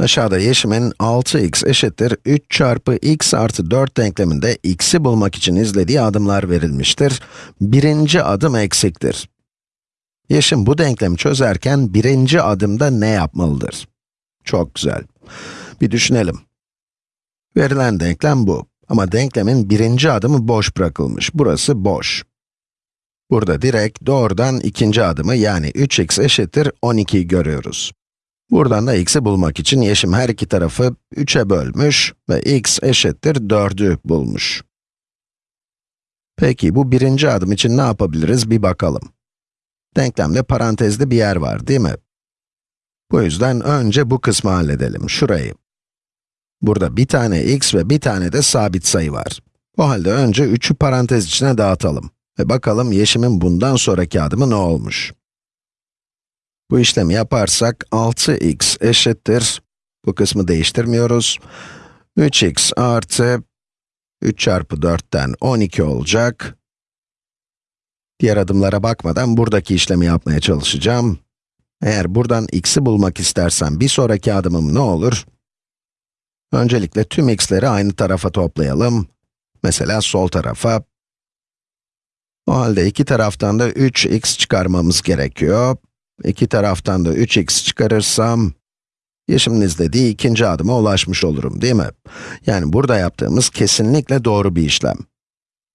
Aşağıda Yeşim'in 6x eşittir 3 çarpı x artı 4 denkleminde x'i bulmak için izlediği adımlar verilmiştir. Birinci adım eksiktir. Yeşim bu denklemi çözerken birinci adımda ne yapmalıdır? Çok güzel. Bir düşünelim. Verilen denklem bu. Ama denklemin birinci adımı boş bırakılmış. Burası boş. Burada direkt doğrudan ikinci adımı yani 3x eşittir 12'yi görüyoruz. Buradan da x'i bulmak için Yeşim her iki tarafı 3'e bölmüş ve x eşittir 4'ü bulmuş. Peki bu birinci adım için ne yapabiliriz bir bakalım. Denklemde parantezli bir yer var değil mi? Bu yüzden önce bu kısmı halledelim, şurayı. Burada bir tane x ve bir tane de sabit sayı var. O halde önce 3'ü parantez içine dağıtalım. Ve bakalım Yeşim'in bundan sonraki adımı ne olmuş? Bu işlemi yaparsak 6x eşittir, bu kısmı değiştirmiyoruz. 3x artı 3 çarpı 4'ten 12 olacak. Diğer adımlara bakmadan buradaki işlemi yapmaya çalışacağım. Eğer buradan x'i bulmak istersem bir sonraki adımım ne olur? Öncelikle tüm x'leri aynı tarafa toplayalım. Mesela sol tarafa. O halde iki taraftan da 3x çıkarmamız gerekiyor. İki taraftan da 3x çıkarırsam, Yeşim'in izlediği ikinci adıma ulaşmış olurum, değil mi? Yani burada yaptığımız kesinlikle doğru bir işlem.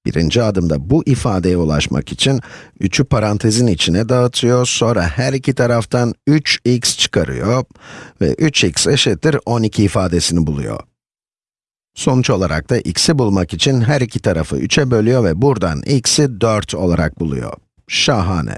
Birinci adımda bu ifadeye ulaşmak için 3'ü parantezin içine dağıtıyor, sonra her iki taraftan 3x çıkarıyor ve 3x eşittir 12 ifadesini buluyor. Sonuç olarak da x'i bulmak için her iki tarafı 3'e bölüyor ve buradan x'i 4 olarak buluyor. Şahane.